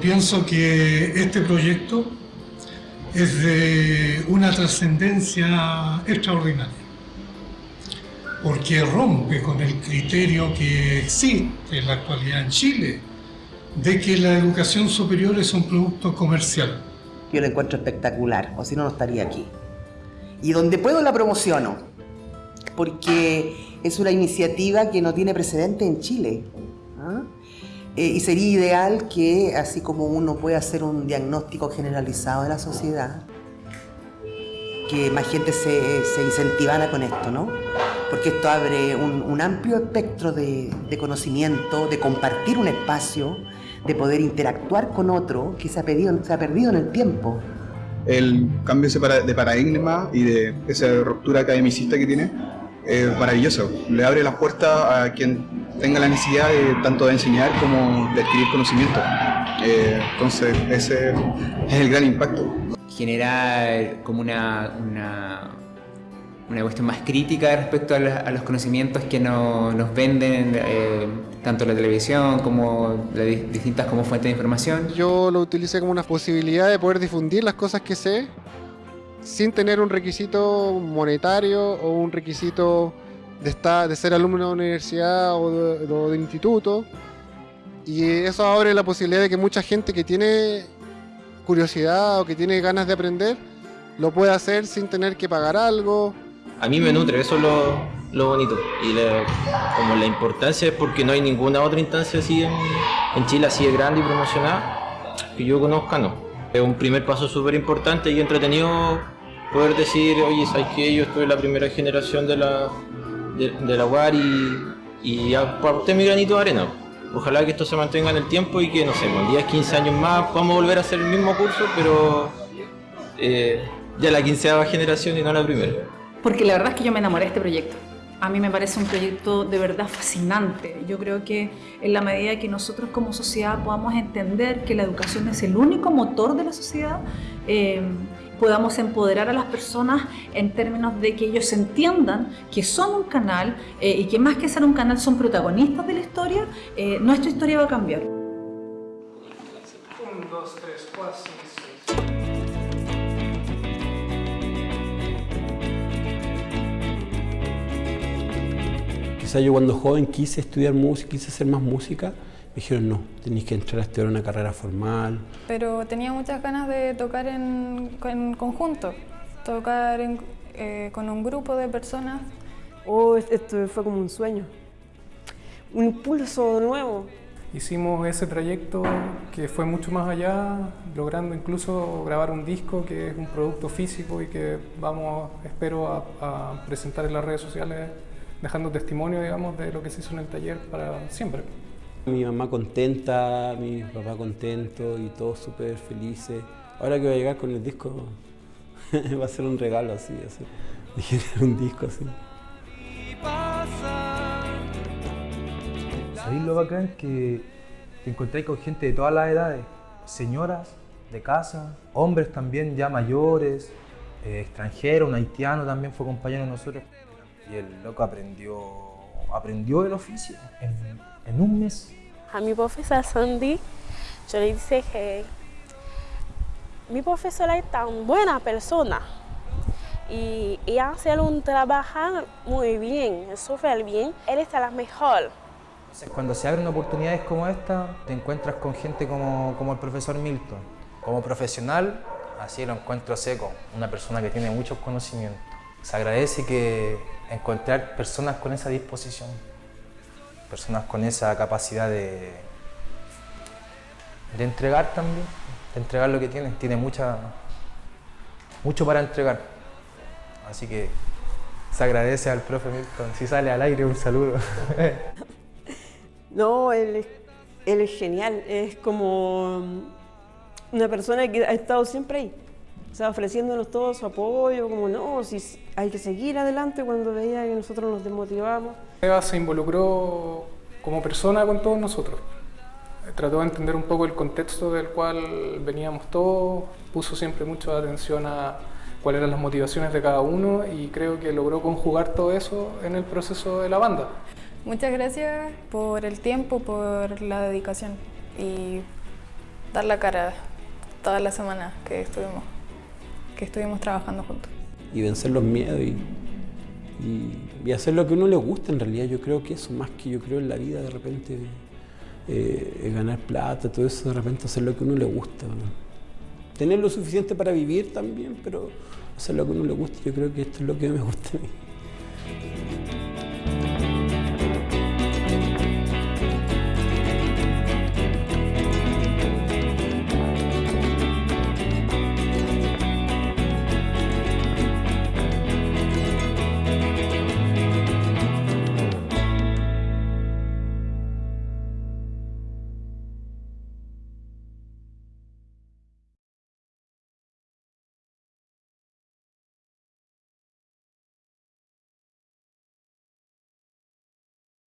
pienso que este proyecto es de una trascendencia extraordinaria, porque rompe con el criterio que existe en la actualidad en Chile, de que la educación superior es un producto comercial. Yo lo encuentro espectacular, o si no, no estaría aquí. Y donde puedo la promociono, porque es una iniciativa que no tiene precedente en Chile. ¿ah? Eh, y sería ideal que, así como uno puede hacer un diagnóstico generalizado de la sociedad, que más gente se, se incentivara con esto, ¿no? Porque esto abre un, amplio espectro de, conocimiento, de compartir un espacio, de poder interactuar con otro que se ha, se ha perdido en el tiempo. El cambio de paradigma y de esa ruptura academicista que tiene es maravilloso. Le abre las puertas a quien tenga la necesidad de, tanto de enseñar como de adquirir conocimiento. Eh, entonces, ese es el gran impacto. Generar como una, una, una cuestión más crítica respecto a, los conocimientos que nos venden eh, tanto la televisión como las distintas como fuentes de información. Yo lo utilicé como una posibilidad de poder difundir las cosas que sé sin tener un requisito monetario o un requisito de, estar, de ser alumno de universidad o de, instituto. Y eso abre la posibilidad de que mucha gente que tiene curiosidad o que tiene ganas de aprender, lo pueda hacer sin tener que pagar algo. A mí me nutre, eso es lo, bonito. Y como la importancia es porque no hay ninguna otra instancia así en, en Chile, así de grande y promocionada, que yo conozca, no. Es un primer paso súper importante y entretenido poder decir, oye, ¿sabes que Yo estoy la primera generación de la, de, la UAR y, y aporté mi granito de arena. Ojalá que esto se mantenga en el tiempo y que, no sé, en 10, 15 años más podamos volver a hacer el mismo curso, pero eh, ya la quinceava generación y no la primera. Porque la verdad es que yo me enamoré de este proyecto. A mí me parece un proyecto de verdad fascinante. Yo creo que en la medida que nosotros como sociedad podamos entender que la educación es el único motor de la sociedad, eh, podamos empoderar a las personas en términos de que ellos entiendan que son un canal eh, y que más que ser un canal son protagonistas de la historia, eh, nuestra historia va a cambiar. 1, 2, 3, 4, 5, 6. yo cuando joven quise estudiar música, quise hacer más música, me dijeron no, tenéis que entrar a estudiar una carrera formal. Pero tenía muchas ganas de tocar en, conjunto, tocar eh, con un grupo de personas. Oh, esto fue como un sueño, un impulso nuevo. Hicimos ese trayecto que fue mucho más allá, logrando incluso grabar un disco que es un producto físico y que vamos, espero, a presentar en las redes sociales dejando testimonio, digamos, de lo que se hizo en el taller para siempre. Mi mamá contenta, mi papá contento y todos súper felices. Ahora que voy a llegar con el disco, va a ser un regalo así, así. de un disco así. ¿Sabéis lo bacán? Que te encontráis con gente de todas las edades, señoras de casa, hombres también ya mayores, eh, extranjeros, un haitiano también fue compañero de nosotros. Y el loco aprendió, aprendió el oficio en, en un mes. A mi profesora Sandy, yo le dije que mi profesora es tan buena persona y, y hace un trabajo muy bien, súper bien. Él está la mejor. Cuando se abren oportunidades como esta, te encuentras con gente como, como el profesor Milton. Como profesional, así lo encuentro seco, una persona que tiene muchos conocimientos. Se agradece que encontrar personas con esa disposición, personas con esa capacidad de, de entregar también, de entregar lo que tienen. Tiene mucha, mucho para entregar. Así que se agradece al profe Milton. Si sale al aire, un saludo. no, él es, él es genial. Es como una persona que ha estado siempre ahí. O sea, ofreciéndonos todo su apoyo, como no, si hay que seguir adelante cuando veía que nosotros nos desmotivamos. Eva se involucró como persona con todos nosotros. Trató de entender un poco el contexto del cual veníamos todos, puso siempre mucha atención a cuáles eran las motivaciones de cada uno y creo que logró conjugar todo eso en el proceso de la banda. Muchas gracias por el tiempo, por la dedicación y dar la cara toda la semana que estuvimos, que estuvimos trabajando juntos. Y vencer los miedos y, y, hacer lo que a uno le gusta en realidad. Yo creo que eso, más que yo creo en la vida, de repente eh, ganar plata, todo eso, de repente hacer lo que a uno le gusta. Tener lo suficiente para vivir también, pero hacer lo que a uno le gusta, yo creo que esto es lo que me gusta a mí.